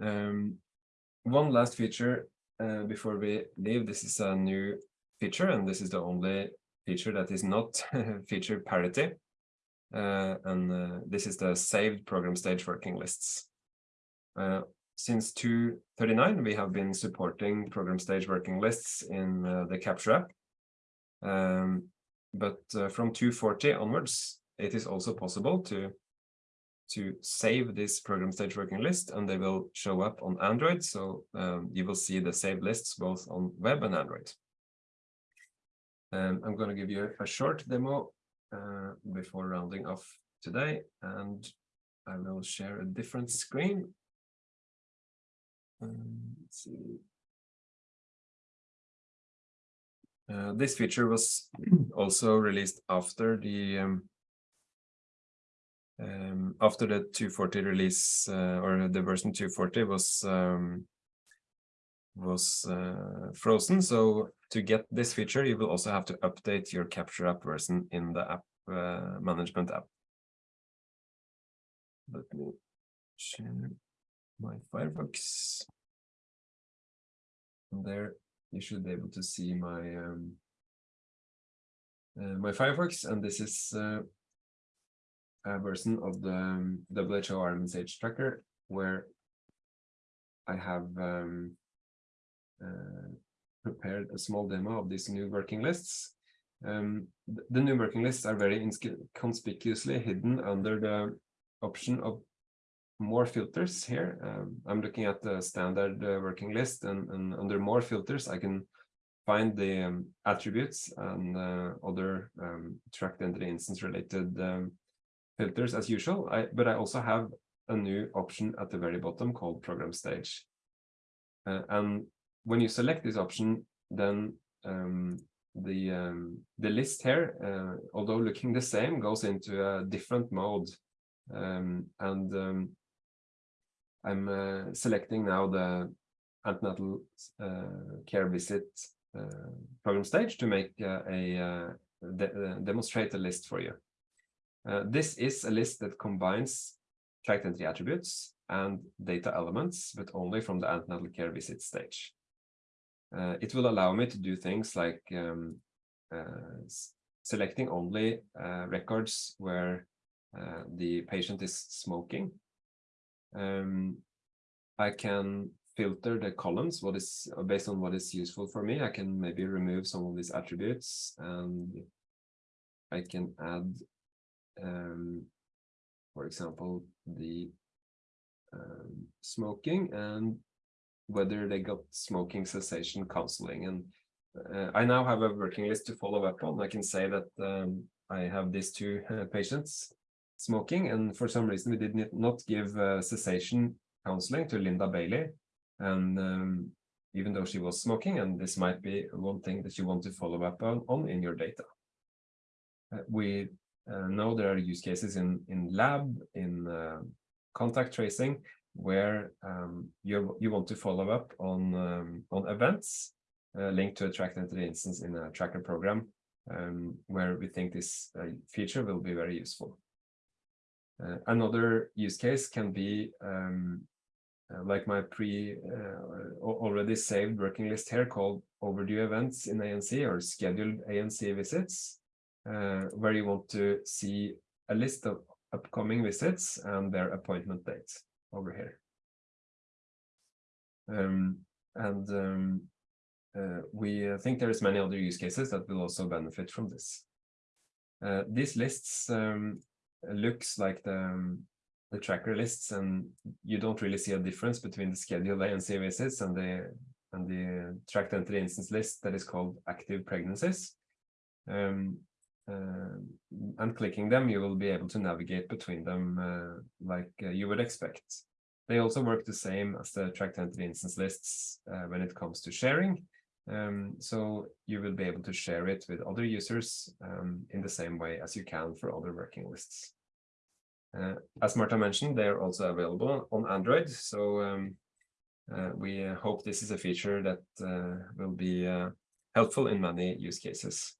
Um, one last feature uh, before we leave. This is a new feature, and this is the only feature that is not feature parity. Uh, and uh, this is the saved program stage working lists. Uh, since 239, we have been supporting program stage working lists in uh, the Capture app. Um, but uh, from 240 onwards, it is also possible to to save this program stage working list and they will show up on Android. So um, you will see the saved lists both on web and Android. Um, I'm going to give you a short demo uh, before rounding off today and I will share a different screen. Um, let's see. Uh, this feature was also released after the um, um, after the 240 release uh, or the version 240 was um, was uh, frozen. So to get this feature, you will also have to update your Capture app version in the app uh, management app. Let me share my Firefox. And there you should be able to see my um, uh, my Firefox, and this is uh, version of the um, WHO RMSH tracker where I have um, uh, prepared a small demo of these new working lists. Um, the new working lists are very conspicuously hidden under the option of more filters here. Um, I'm looking at the standard uh, working list and, and, under more filters, I can find the um, attributes and uh, other um, tracked entity instance related um, filters as usual. I, but I also have a new option at the very bottom called program stage. Uh, and when you select this option, then um, the um, the list here, uh, although looking the same, goes into a different mode. Um, and um, I'm uh, selecting now the antenatal uh, care visit uh, program stage to make uh, a de demonstrate a list for you. This is a list that combines tracked entity attributes and data elements, but only from the antenatal care visit stage. Uh, it will allow me to do things like um, uh, selecting only uh, records where the patient is smoking. Um, I can filter the columns what is based on what is useful for me. I can maybe remove some of these attributes and I can add, um, for example, the um, smoking and whether they got smoking cessation counseling. And uh, I now have a working list to follow up on. I can say that um, I have these two uh, patients smoking, and for some reason we did not give uh, cessation counseling to Linda Bailey. And um, even though she was smoking, and this might be one thing that you want to follow up on, on in your data. Uh, we uh, know there are use cases in, in lab, in uh, contact tracing, where um, you you want to follow up on um, on events uh, linked to a tracked entity instance in a tracker program, um, where we think this feature will be very useful. Uh, another use case can be um, uh, like my pre uh, already saved working list here called overdue events in ANC or scheduled ANC visits, where you want to see a list of upcoming visits and their appointment dates over here. Um, and um, uh, we uh, think there's many other use cases that will also benefit from this. Uh, these lists um, looks like the, um, the tracker lists and you don't really see a difference between the scheduled ANC visits and the and the tracked entity instance list that is called active pregnancies. Um, uh, and clicking them, you will be able to navigate between them uh, like uh, you would expect. They also work the same as the tracked entity instance lists uh, when it comes to sharing. Um, so you will be able to share it with other users um, in the same way as you can for other working lists. Uh, as Marta mentioned, they are also available on Android. So um, uh, we hope this is a feature that will be helpful in many use cases.